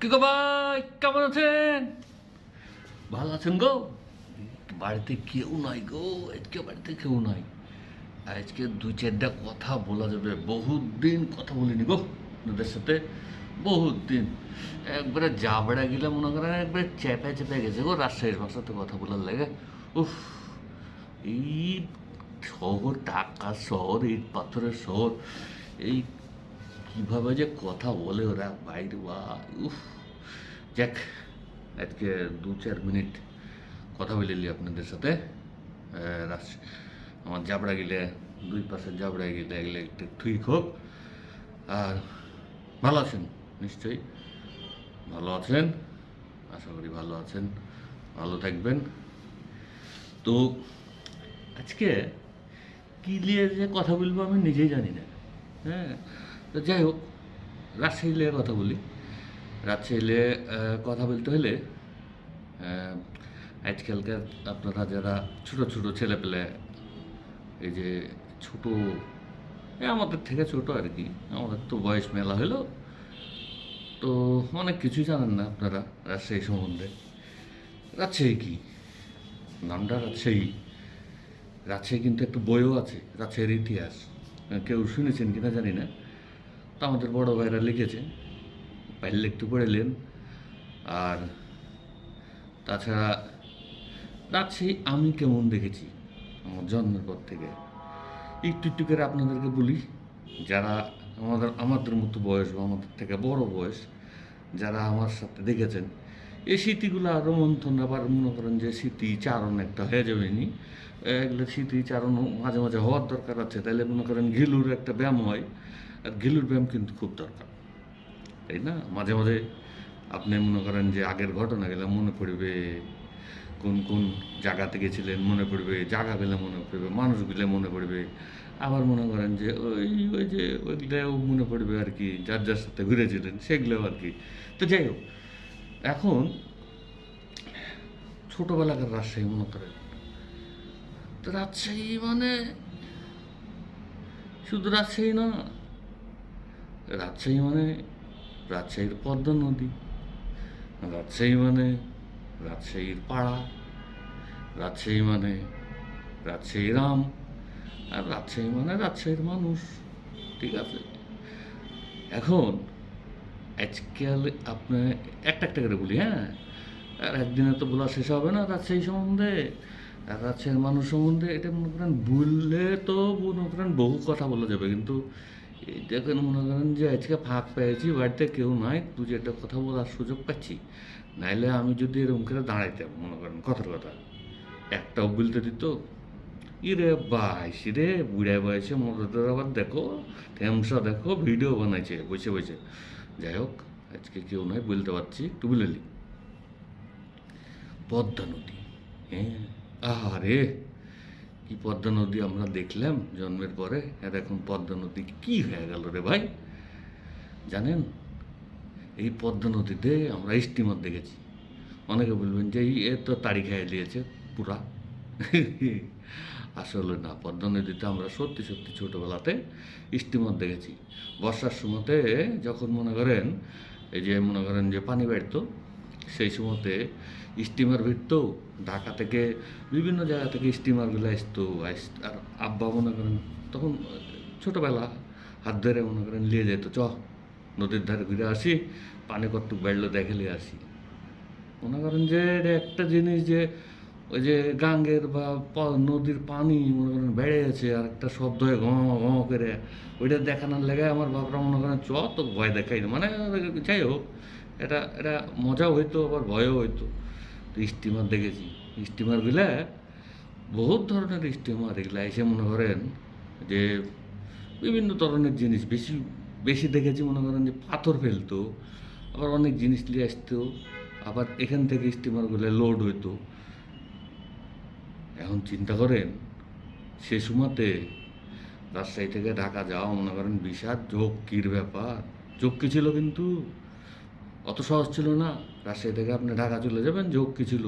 কি গো ভাই কেমন আছেন ভালো আছেন গো? বাড়িতে কেউ নাই গো, আজকে বাড়িতে কেউ নাই। আজকে দু চারটা কথা বলা যাবে, বহুত দিন কথা বলিনি গো ওদের সাথে, বহুত দিন। একবারে জাবড়া গেলে মনে করেন, একবারে চেপে চেপে গেছে গো রাজশাহীর ভাষাতে কথা বলার লাগে। উফ, এই শহর টাকা শহর ইট পাথরের শহর, এই কীভাবে যে কথা বলে ওরা বাইরে বা, উফ। যাক, আজকে দু চার মিনিট কথা বলে নিলি আপনাদের সাথে। আমার জাবড়া গেলে, দুই পাশে জাবড়া গেলে এগুলো একটু ঠিক হোক। আর ভালো আছেন? নিশ্চয়ই। ভালো আছেন? আশা করি ভালো আছেন। ভালো থাকবেন। তো আজকে কী নিয়ে যে কথা বলব আমি নিজেই জানি না। হ্যাঁ? তো যাই হোক রাজশাহী নিয়ে কথা বলি। রাজশাহী নিয়ে কথা বলতে হলে আজকালকার আপনারা যারা ছোট ছোট ছেলেপেলে, এই যে ছোট আমাদের থেকে ছোট আর কি, আমাদের তো বয়স মেলা হলো, তো অনেক কিছুই জানেন না আপনারা রাজশাহী সম্বন্ধে। রাজশাহী কি? নামটা রাজশাহী। রাজশাহী কিন্তু একটা বইও আছে, রাজশাহীর ইতিহাস। কেউ শুনেছেন কিনা জানি না। তা আমাদের বড় ভাইরা লিখেছে। পাইলে একটু পড়েলেন আর তাছাড়া রাজশাহী আমি কেমন দেখেছি আমার জন্মের পর থেকে। একটু একটু করে আপনাদেরকে বলি, যারা আমাদের আমাদের মতো বয়স বা আমাদের থেকে বড় বয়স, যারা আমার সাথে দেখেছেন, এই স্মৃতিগুলো আরও মন্থন আবার মনে করেন যে স্মৃতি চারণ একটা হয়ে যাবে নি এগুলো স্মৃতি চারণ মাঝে মাঝে হওয়ার দরকার আছে। তাহলে মনে করেন ঘিলুর একটা ব্যায়াম হয়। আর ঘিলুর ব্যায়াম কিন্তু খুব দরকার। তাই না? মাঝে মাঝে আপনি মনে করেন যে আগের ঘটনা গেলে মনে পড়বে কোন কোন জায়গাতে গেছিলেন, মনে পড়বে জায়গা গেলে মনে পড়বে, মানুষ গেলে মনে পড়বে। আবার মনে করেন যে ওই ওই যে ওইগুলোও মনে পড়বে আর কি, যার যার সাথে ঘুরেছিলেন সেগুলোও আর কি। তো যাই হোক, এখন ছোটোবেলাকার রাজশাহী মনে করেন। তো রাজশাহী মানে শুধু রাজশাহী না রাজশাহী মানে রাজশাহীর পদ্মা নদী, রাজশাহী মানে রাজশাহীর পাড়া, রাজশাহী মানে রাজশাহী রাম, আর রাজশাহী মানে রাজশাহীর মানুষ, ঠিক আছে? এখন আজকাল আপনার একটা একটা করে বলি হ্যাঁ? আর একদিনে তো বলা শেষ হবে না রাজশাহী সম্বন্ধে, আর রাজশাহীর মানুষ সম্বন্ধে এটা মনে করেন বললে তো মনে করেন বহু কথা বলা যাবে, কিন্তু দেখেন, মনে করেন যে আজকে ফাঁক পেয়েছি, বাড়িতে কেউ নাই দু একটা কথা বলার সুযোগ পাচ্ছি। নাইলে আমি যদি এরকম করে দাঁড়াইতাম, মনে করেন, কথার কথা। একটাও বলতে দিত, ইরে বাইশ রে বুড়া বয়সে মোটর আবার দেখো, ঠেমসা দেখো, ভিডিও বানাইছে, বসে বসে। যাই হোক, আজকে কেউ নয় বলতে পারছি, একটু বলে পদ্মা নদী হ্যাঁ? আহারে! কি পদ্মা নদী আমরা দেখলাম জন্মের পরে। আর এখন পদ্মা নদী কি হয়ে গেল রে ভাই? জানেন? এই পদ্মা নদীতে আমরা স্টিমার দেখেছি। অনেকে বলবেন যে, এই, এ তো তাড়ি খেয়ে দিয়েছে পুরা। আসলে না, পদ্মা নদীতে আমরা সত্যি সত্যি ছোটোবেলাতে স্টিমার দেখেছি। বর্ষার সময়তে যখন মনে করেন, এই যে মনে করেন যে পানি বাড়তো, সেই সময়তে স্টিমার ভিড়তো, ঢাকা থেকে বিভিন্ন জায়গা থেকে স্টিমারগুলো আসতো আস- আর আব্বা মনে করেন, তখন ছোটোবেলা হাত ধরে মনে করেন নিয়ে যেত, চ, নদীর ধারে ঘুরে আসি, পানি কতটুক বাড়লো দেখে নিয়ে আসি। মনে করেন যে একটা জিনিস যে, ওই যে গাঙ্গের বা নদীর পানি মনে করেন বেড়ে গেছে, আর একটা শব্দ হয় ঘঁ ঘঁ করে, ওইটা দেখানোর লেগে আমার বাপরা মনে করেন, চ তো ভয় দেখাই না। মানে যাই হোক, এটা এটা মজাও হইতো, আবার ভয়ও হইতো। স্টিমার দেখেছি। স্টিমারগুলা বহুত ধরনের স্টিমার এগুলা এসে মনে করেন যে বিভিন্ন ধরনের জিনিস, বেশি বেশি দেখেছি মনে করেন যে পাথর ফেলতো, আবার অনেক জিনিস নিয়ে আসতো, আবার এখান থেকে স্টিমারগুলো লোড হইতো। এখন চিন্তা করেন, সে সময়তে রাজশাহী থেকে ঢাকা যাওয়া মনে করেন বিশাল ঝক্কির ব্যাপার। ঝক্কি ছিল কিন্তু? অত সহজ ছিল না। রাজশাহী থেকে আপনি ঢাকা চলে যাবেন ঝক্কি ছিল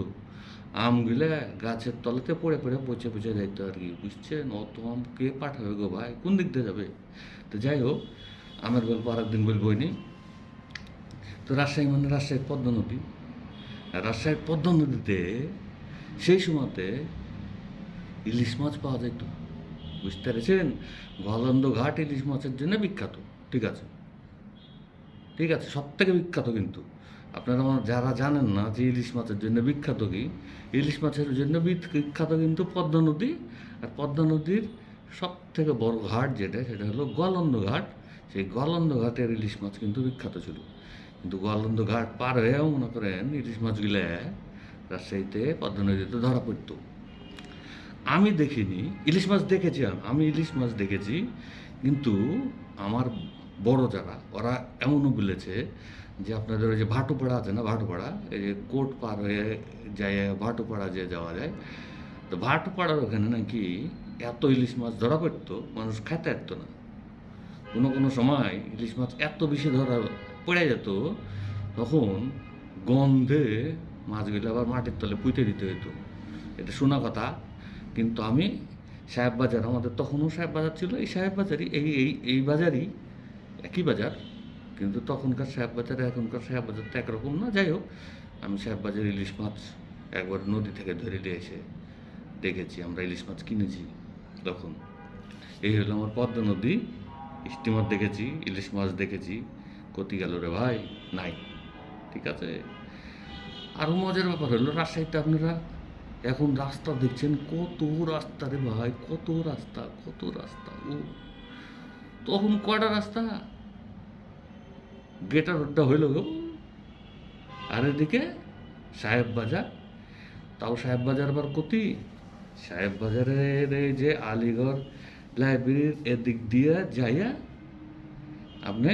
আমগুলো গাছের তলাতে পড়ে পড়ে পচে পচে যাইতো আর কি। বুঝছেন? অত আম কে পাঠাবে গো ভাই? কোন দিক দিয়ে যাবে? তো যাই হোক, আমের গল্প আর একদিন বলবই নি তো রাজশাহী মানে রাজশাহীর পদ্মা নদী। রাজশাহীর পদ্মা নদীতে সেই সময়তে ইলিশ মাছ পাওয়া যেত বুঝতে পেরেছেন? গলন্দ ঘাট ইলিশ মাছের জন্য বিখ্যাত। ঠিক আছে? ঠিক আছে সব থেকে বিখ্যাত কিন্তু। আপনারা আমার যারা জানেন না যে ইলিশ মাছের জন্য বিখ্যাত কি, ইলিশ মাছের জন্য বিখ- বিখ্যাত কিন্তু পদ্মা নদী। আর পদ্মা নদীর সব থেকে বড় ঘাট যেটা, সেটা হলো গলন্দ ঘাট। সেই গলন্দ ঘাটের ইলিশ মাছ কিন্তু বিখ্যাত ছিল। কিন্তু গলন্দ ঘাট পার হয়েও মনে করেন ইলিশ মাছগুলো রাজশাহীতে পদ্মা নদীতে ধরা পড়তো। আমি দেখিনি, ইলিশ মাছ দেখেছি আমি ইলিশ মাছ দেখেছি। কিন্তু আমার বড় যারা ওরা এমনও বলেছে যে আপনাদের ওই যে ভাটুপাড়া আছে না ভাটুপাড়া? এই যে কোট পার হয়ে যায়, ভাটুপাড়া যে যাওয়া যায়। তো ভাটুপাড়ার ওখানে নাকি এত ইলিশ মাছ ধরা পড়তো, মানুষ খেতে পারত না। কোনো কোনো সময় ইলিশ মাছ এত বেশি ধরা পড়ে যেত, তখন গন্ধে মাছগুলো আবার মাটির তলে পুঁতে দিতে হতো এটা শোনা কথা, কিন্তু আমি সাহেব বাজার, আমাদের তখনও সাহেব বাজার ছিল, এই সাহেব বাজারই, এই এই এই বাজারই একই বাজার, কিন্তু তখনকার সাহেব বাজারে, এখনকার সাহেব বাজার তো একরকম না। যাই হোক, আমি সাহেব বাজার ইলিশ মাছ একবার নদী থেকে ধরে নিয়ে এসে দেখেছি, আমরা ইলিশ মাছ কিনেছি তখন। এই হলো আমার পদ্মা নদী স্টিমার দেখেছি, ইলিশ মাছ দেখেছি। কতি গেল রে ভাই, নাই, ঠিক আছে? আরও মজার ব্যাপার হলো, রাজশাহীতে আপনারা এখন রাস্তা দেখছেন, কত রাস্তা রে ভাই, কত রাস্তা কত রাস্তা, ও। তখন কয়টা রাস্তা? গেটার রোডটা হইল গো। আর এদিকে সাহেব বাজার। তাও সাহেব বাজার আবার কতি? সাহেব বাজারের এই যে আলিগড় লাইব্রেরির এদিক দিয়ে যাইয়া আপনি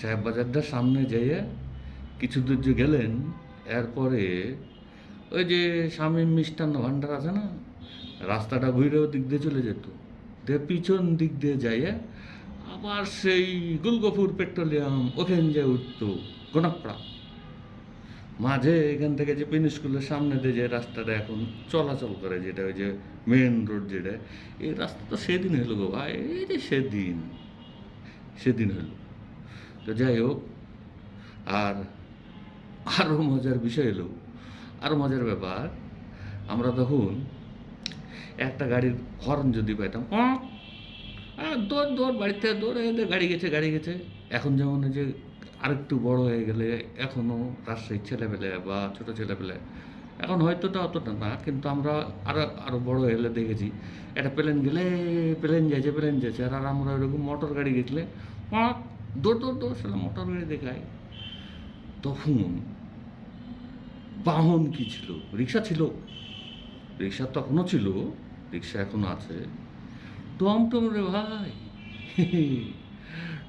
সাহেব বাজারটার সামনে যাইয়া কিছু দূর যে গেলেন। এরপরে ওই যে স্বামী মিষ্টান্ন ভাণ্ডার আছে না, রাস্তাটা ঘুরে ওদিক দিয়ে চলে যেত। দিয়ে পিছন দিক দিয়ে যাইয়া আবার সেই গুলগফুর পেট্রোলিয়াম ওখান যে উঠতো গোনাকপাড়া মাঝে এখান থেকে যে পিন স্কুলের সামনে দিয়ে যে রাস্তাটা এখন চলাচল করে, যেটা ওই যে মেন রোড যেটা, এই রাস্তা তো সেদিন হলো গো ভাই, এই যে সেদিন সেদিন হলো। তো যাই হোক, আর আরও মজার বিষয় হলো আরও মজার ব্যাপার, আমরা তখন একটা গাড়ির হর্ন যদি পাইতাম "পঁক", আহ, দৌড় দৌড় বাড়িতে দৌড়ে এলে গাড়ি গেছে গাড়ি গেছে। এখন যেমন যে আরেকটু বড় হয়ে গেলে এখনও রাজশাহীর ছেলেপেলে বা ছোটো ছেলেপেলে এখন হয়তো তা অতটা না কিন্তু আমরা আরও আরও বড় হয়ে গেলে দেখেছি একটা প্লেন গেলে প্লেন যাচ্ছে প্লেন যাচ্ছে আর আমরা ওইরকম মোটর গাড়ি পঁক, দৌড় দৌড় দৌড় সেটা মোটর গাড়ি দেখায়। তখন বাহন কি ছিল? রিক্সা ছিল? রিক্সা তখনও ছিল রিক্সা এখনও আছে। টমটম রে ভাই।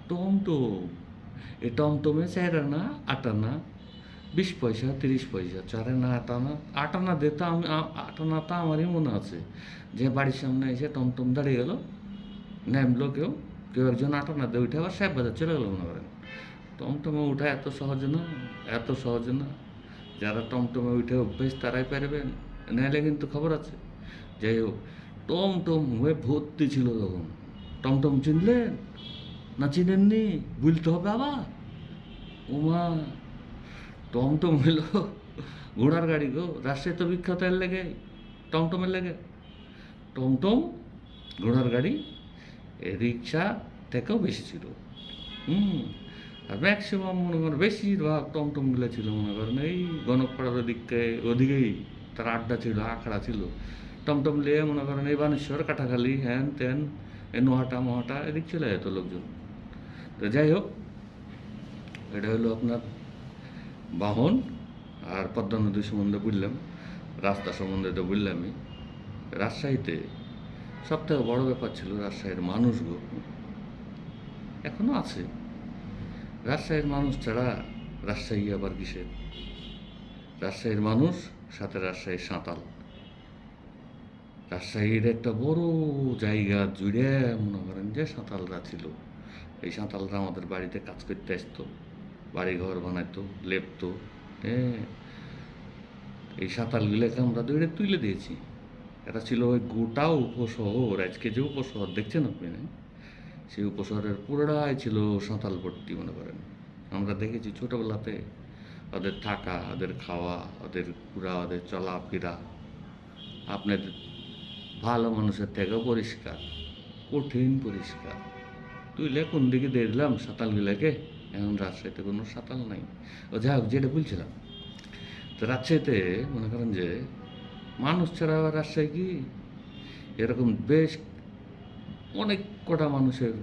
টমটম এ টমটমে চার আনা, আট আনা, বিশ পয়সা, তিরিশ পয়সা, চার আনা, আট আনা আট আনা দিতে আমি আট তা আমারই মনে আছে। যে বাড়ির সামনে এসে টমটম দাঁড়িয়ে গেল, নামলো কেউ কেউ একজন আট আনা দিয়ে উঠে আবার সাহেব বাজার চলে গেলো মনে করেন। টমটমে উঠা এত সহজ না, এত সহজ না। যারা টমটমে উঠে অভ্যেস তারাই পারবেন নাহলে কিন্তু খবর আছে। যাই হোক টমটম হয়ে ভর্তি ছিল তখন। টমটম চিনলেন না চিনেননি? বুঝতে হবে আবার। ওমা টমটম হইল ঘোড়ার গাড়ি গো রাজশাহী তো বিখ্যাত এর লেগে টমটমের লেগে। টমটম ঘোড়ার গাড়ি রিক্সা থেকেও বেশি ছিল। হুম, আর ম্যাক্সিমাম মনে করেন বেশিরভাগ টমটমগুলো ছিল মনে করেন এই গণকপাড়ার ওদিকে, ওদিকেই তার আড্ডা ছিল, আখড়া ছিল। টমটম নিয়ে মনে করেন এই বানেশ্বর কাটাখালি হ্যান ত্যান এ নোহাটা, মহাটা, এদিক চলে যেত লোকজন। তো যাই হোক, এটা হলো আপনার বাহন আর পদ্মা নদী সম্বন্ধে বুঝলাম, রাস্তা সম্বন্ধে তো বুঝলামই রাজশাহীতে সব থেকে বড় ব্যাপার ছিল রাজশাহীর মানুষগুলো এখনও আছে। রাজশাহীর মানুষ ছাড়া রাজশাহী আবার কিসের? রাজশাহীর মানুষ, সাথে রাজশাহীর সাঁতাল রাজশাহীর একটা বড় জায়গা জুড়ে মনে করেন যে সাঁতালরা ছিল। এই সাঁতালরা আমাদের বাড়িতে কাজ করতে আসতো বাড়ি ঘর বানাইতো, লেপতো হ্যাঁ এই সাঁতালগুলোকে আমরা দৌড়ে তুলে দিয়েছি। এটা ছিল ওই গোটা উপশহর, আজকে যে উপশহর দেখছেন আপনি? সেই উপশহরের পুরোটাই ছিল সাঁতাল ভর্তি মনে করেন। আমরা দেখেছি ছোটোবেলাতে ওদের থাকা, ওদের খাওয়া, ওদের ঘোরা, ওদের চলাফেরা। আপনার ভালো মানুষের থেকেও পরিষ্কার, কঠিন পরিষ্কার। তুইলে কোন দিকে দেখলাম সাঁতালগুলাকে? এখন রাজশাহীতে কোনো সাঁতাল নাই। ও যাই হোক, যেটা বলছিলাম, তো রাজশাহীতে মনে করেন যে মানুষ ছাড়া রাজশাহী কি? এরকম বেশ অনেক কটা মানুষের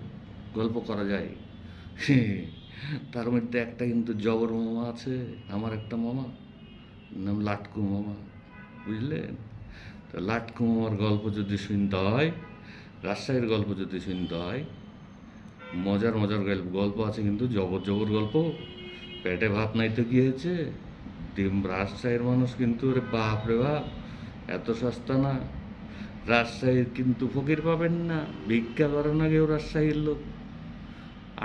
গল্প করা যায়। তার মধ্যে একটা কিন্তু জবর মামা আছে, আমার একটা মামা, নাম লাটকু মামা, বুঝলেন? তো লাটকু মামার গল্প যদি শুনতে হয়, রাজশাহীর গল্প যদি শুনতে হয়, মজার মজার গল্প গল্প আছে কিন্তু জবর জবর গল্প। পেটে ভাত নাই তো কি হয়েছে? ডিম রাজশাহীর মানুষ কিন্তু রে বাপ রে বাপ, এত সস্তা না। রাজশাহীর কিন্তু ফকির পাবেন না, ভিক্ষা করে না কেউ রাজশাহীর লোক।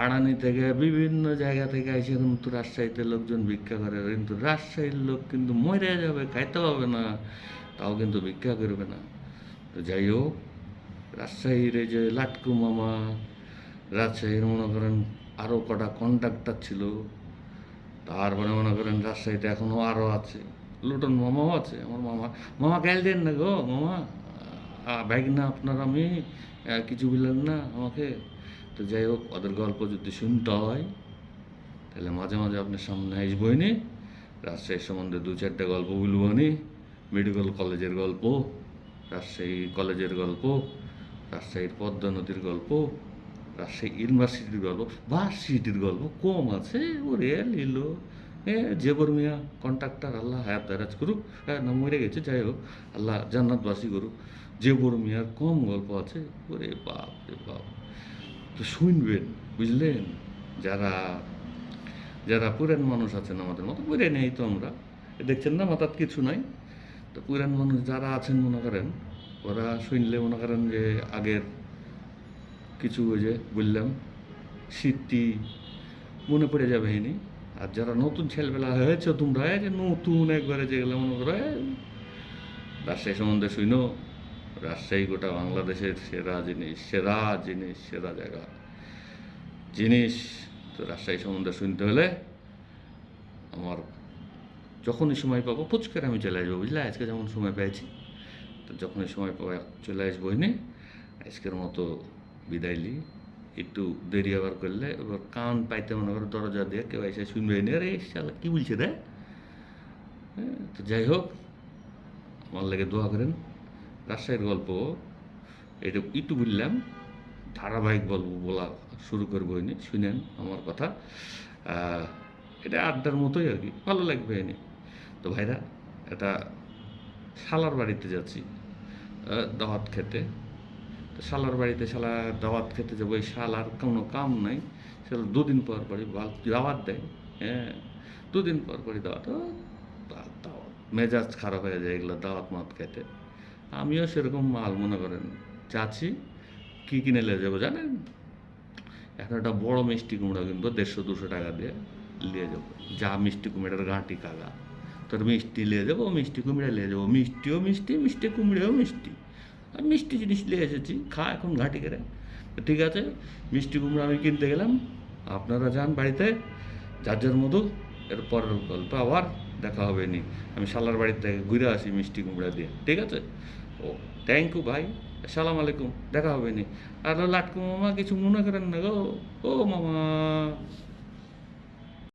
আড়ানি থেকে বিভিন্ন জায়গা থেকে এসে কিন্তু রাজশাহীতে লোকজন ভিক্ষা করে, কিন্তু রাজশাহীর লোক কিন্তু মরে যাবে, খাইতে পাবে না। তাও কিন্তু ভিক্ষা করবে না তো যাই হোক রাজশাহীর যে লাটকু মামা রাজশাহীর মনে করেন আরও কটা কন্ট্রাক্টর ছিল তারপরে মনে করেন রাজশাহীতে এখনও আরও আছে লুটন মামাও আছে আমার মামা মামা গাইল দেন না গো মামা ব্যাগ না আপনার আমি কিছু বললেন না আমাকে তো যাই হোক ওদের গল্প যদি শুনতে হয় তাহলে মাঝে মাঝে আপনার সামনে আসবই নি রাজশাহীর সম্বন্ধে দু চারটে গল্প বলব নি মেডিকেল কলেজের গল্প, রাজশাহী কলেজের গল্প, রাজশাহীর পদ্মা নদীর গল্প, রাজশাহী ইউনিভার্সিটির গল্প বা ভার্সিটির গল্প কম আছে। ওরে লিলো। এ জেবর মিয়া, কন্ট্রাক্টর, আল্লাহ হায়াত দারাজ করুক। হ্যাঁ না, মরে গেছে, যাই হোক, আল্লাহ জান্নাতবাসী করুক। জেবর মিয়ার কম গল্প আছে। ওরে বাপ রে বাপ। তো শুনবেন, বুঝলেন? যারা যারা পুরান মানুষ আছেন আমাদের মতো পুরে নেই তো আমরা। দেখছেন না মাথার কিছু নাই? তো পুরান মানুষ যারা আছেন মনে করেন, ওরা শুনলে মনে করেন যে আগের কিছু ওই যে বললাম, স্মৃতি মনে পড়ে যাবে এনি আর যারা নতুন ছেলেবেলা হয়েছে, তোমরা যে নতুন একবারে যেগুলো মনে করো রাজশাহী সম্বন্ধে শুনো। রাজশাহী গোটা বাংলাদেশের সেরা জিনিস সেরা জিনিস, সেরা জায়গা। জিনিস তো রাজশাহী সম্বন্ধে শুনতে হলে আমার যখনই সময় পাবো ফুচকার আমি চলে আসব বুঝলে? আজকে যেমন সময় পেয়েছি। তো যখনই সময় পাবো চলে আসব এনে আজকের মতো বিদায় লি একটু দেরি আবার করলে এবার কান পাইতে মনে করো দরজা দিয়ে কেউ এসে শুনবে নি আরে শালা কী বলছে রে? হ্যাঁ, তো যাই হোক আমার লেগে দোয়া করেন। রাজশাহীর গল্প এটা একটু বললাম ধারাবাহিক গল্প বলা শুরু করব এনে শুনেন আমার কথা। এটা আড্ডার মতোই আর কি ভালো লাগবে এনে। তো ভাইরা, এটা শালার বাড়িতে যাচ্ছি দাওয়াত খেতে। তো শালার বাড়িতে, শালা দাওয়াত খেতে যাব, এই শালার কোনো কাম নাই। শালা দুদিন পর পরই দাওয়াত দেয় হ্যাঁ দুদিন পর পরই দাওয়াত দাওয়াত। মেজাজ খারাপ হয়ে যায় এগুলো দাওয়াত মাত খেতে। আমিও সেরকম মাল মনে করেন চাচ্ছি কী কিনে নিয়ে যাব জানেন? এখন একটা বড় মিষ্টি কুমড়া কিনবো, দেড়শো দুশো টাকা দিয়ে নিয়ে যাব। যা মিষ্টি কুমড়ার গাঁটি কাগা। তোর মিষ্টি নিয়ে যাব মিষ্টি কুমড়া নিয়ে যাব মিষ্টিও মিষ্টি মিষ্টি কুমড়েও মিষ্টি। আর মিষ্টি জিনিস নিয়ে এসেছি, খা এখন ঘাটি করে ঠিক আছে, মিষ্টি কুমড়া আমি কিনতে গেলাম। আপনারা যান বাড়িতে, যার যার মতো এর গল্প আবার দেখা হবে নি আমি শালার বাড়ির থেকে ঘুরে আসি মিষ্টি কুমড়া দিয়ে। ঠিক আছে? ও থ্যাংক ইউ ভাই সালাম আলাইকুম, দেখা হবে নি আর লাটকু মামা কিছু মনে করেন না গো। ও মামা।